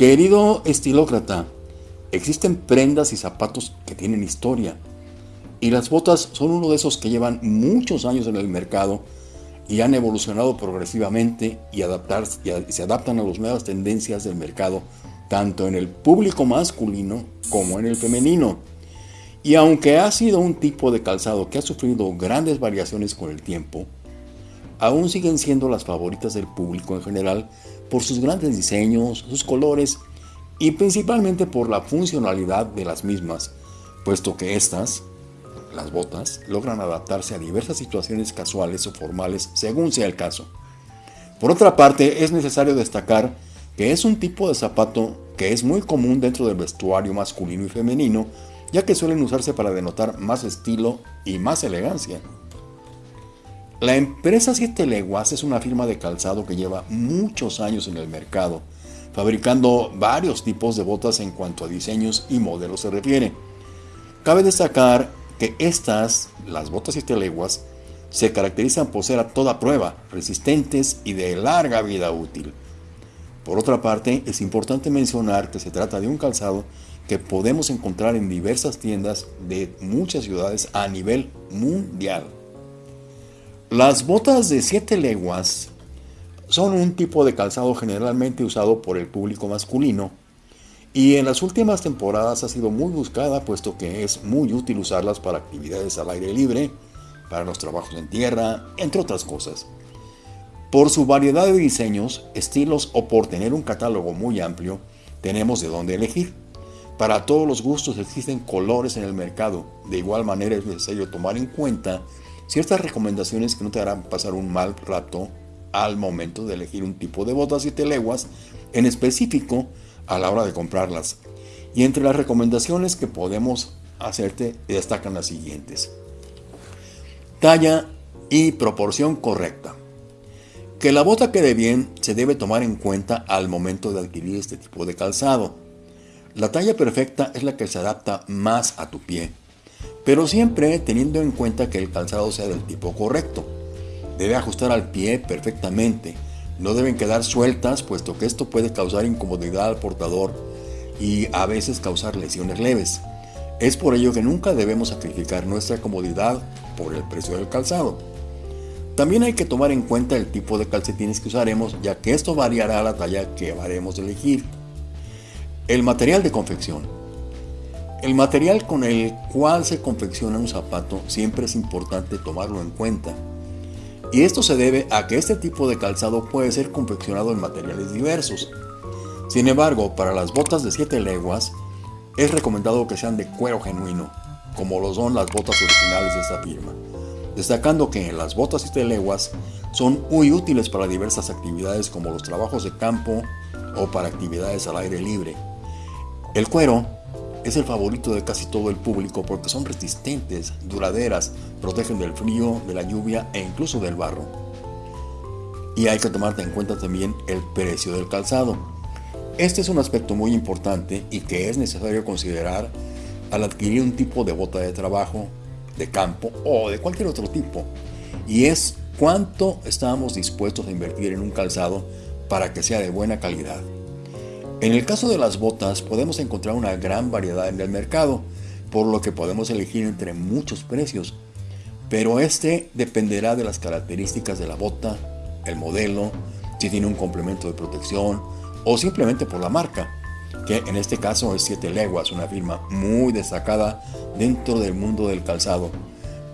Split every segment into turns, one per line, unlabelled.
Querido estilócrata, existen prendas y zapatos que tienen historia. Y las botas son uno de esos que llevan muchos años en el mercado y han evolucionado progresivamente y, y se adaptan a las nuevas tendencias del mercado, tanto en el público masculino como en el femenino. Y aunque ha sido un tipo de calzado que ha sufrido grandes variaciones con el tiempo, aún siguen siendo las favoritas del público en general por sus grandes diseños, sus colores y principalmente por la funcionalidad de las mismas, puesto que estas, las botas, logran adaptarse a diversas situaciones casuales o formales según sea el caso. Por otra parte, es necesario destacar que es un tipo de zapato que es muy común dentro del vestuario masculino y femenino, ya que suelen usarse para denotar más estilo y más elegancia. La empresa Siete Leguas es una firma de calzado que lleva muchos años en el mercado, fabricando varios tipos de botas en cuanto a diseños y modelos se refiere. Cabe destacar que estas, las botas Siete Leguas, se caracterizan por ser a toda prueba, resistentes y de larga vida útil. Por otra parte, es importante mencionar que se trata de un calzado que podemos encontrar en diversas tiendas de muchas ciudades a nivel mundial. Las botas de 7 leguas son un tipo de calzado generalmente usado por el público masculino y en las últimas temporadas ha sido muy buscada puesto que es muy útil usarlas para actividades al aire libre, para los trabajos en tierra, entre otras cosas. Por su variedad de diseños, estilos o por tener un catálogo muy amplio, tenemos de dónde elegir. Para todos los gustos existen colores en el mercado. De igual manera es necesario tomar en cuenta ciertas recomendaciones que no te harán pasar un mal rato al momento de elegir un tipo de botas y leguas en específico a la hora de comprarlas. Y entre las recomendaciones que podemos hacerte destacan las siguientes. Talla y proporción correcta. Que la bota quede bien se debe tomar en cuenta al momento de adquirir este tipo de calzado. La talla perfecta es la que se adapta más a tu pie pero siempre teniendo en cuenta que el calzado sea del tipo correcto. Debe ajustar al pie perfectamente, no deben quedar sueltas puesto que esto puede causar incomodidad al portador y a veces causar lesiones leves. Es por ello que nunca debemos sacrificar nuestra comodidad por el precio del calzado. También hay que tomar en cuenta el tipo de calcetines que usaremos ya que esto variará la talla que haremos elegir. El material de confección. El material con el cual se confecciona un zapato siempre es importante tomarlo en cuenta. Y esto se debe a que este tipo de calzado puede ser confeccionado en materiales diversos. Sin embargo, para las botas de 7 leguas, es recomendado que sean de cuero genuino, como lo son las botas originales de esta firma, destacando que las botas 7 leguas son muy útiles para diversas actividades como los trabajos de campo o para actividades al aire libre. El cuero es el favorito de casi todo el público porque son resistentes, duraderas, protegen del frío, de la lluvia e incluso del barro. Y hay que tomar en cuenta también el precio del calzado. Este es un aspecto muy importante y que es necesario considerar al adquirir un tipo de bota de trabajo, de campo o de cualquier otro tipo. Y es cuánto estamos dispuestos a invertir en un calzado para que sea de buena calidad. En el caso de las botas podemos encontrar una gran variedad en el mercado, por lo que podemos elegir entre muchos precios, pero este dependerá de las características de la bota, el modelo, si tiene un complemento de protección o simplemente por la marca, que en este caso es 7 Leguas, una firma muy destacada dentro del mundo del calzado,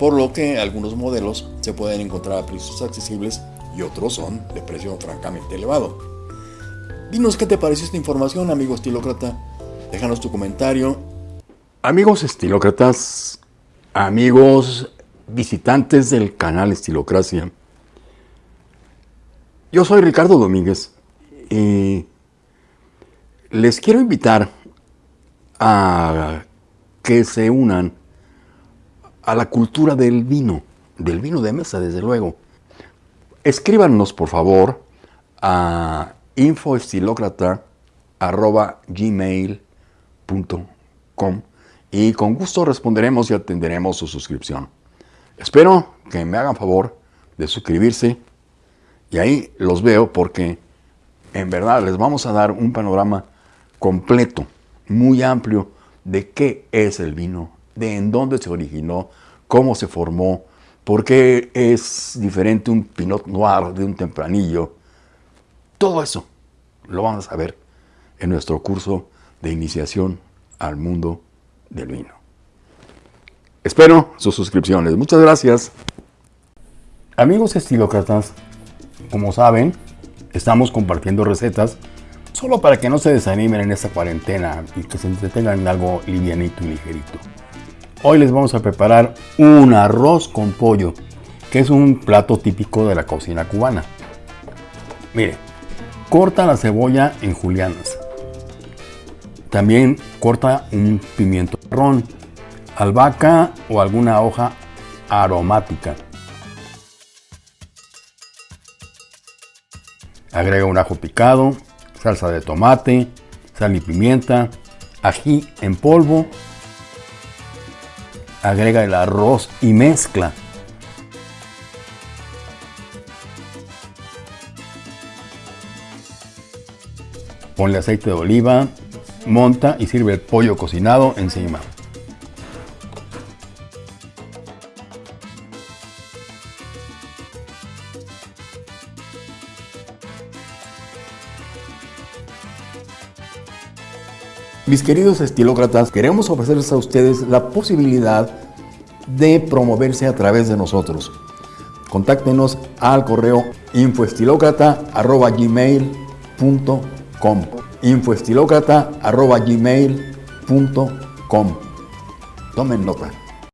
por lo que algunos modelos se pueden encontrar a precios accesibles y otros son de precio francamente elevado. Dinos qué te pareció esta información, amigo estilócrata. Déjanos tu comentario. Amigos estilócratas, amigos visitantes del canal Estilocracia. Yo soy Ricardo Domínguez y les quiero invitar a que se unan a la cultura del vino, del vino de mesa, desde luego. Escríbanos, por favor, a infoestilocrata.gmail.com y con gusto responderemos y atenderemos su suscripción. Espero que me hagan favor de suscribirse y ahí los veo porque en verdad les vamos a dar un panorama completo, muy amplio, de qué es el vino, de en dónde se originó, cómo se formó, por qué es diferente un Pinot Noir de un tempranillo. Todo eso lo vamos a ver en nuestro curso de iniciación al mundo del vino. Espero sus suscripciones. Muchas gracias. Amigos estilócratas, como saben, estamos compartiendo recetas solo para que no se desanimen en esta cuarentena y que se entretengan en algo livianito y ligerito. Hoy les vamos a preparar un arroz con pollo, que es un plato típico de la cocina cubana. Mire, corta la cebolla en julianas. También corta un pimiento marrón, albahaca o alguna hoja aromática. Agrega un ajo picado, salsa de tomate, sal y pimienta, ají en polvo. Agrega el arroz y mezcla. Ponle aceite de oliva, monta y sirve el pollo cocinado encima. Mis queridos estilócratas, queremos ofrecerles a ustedes la posibilidad de promoverse a través de nosotros. Contáctenos al correo infoestilocrata.gmail.com infoestilocrata.gmail.com Tomen nota.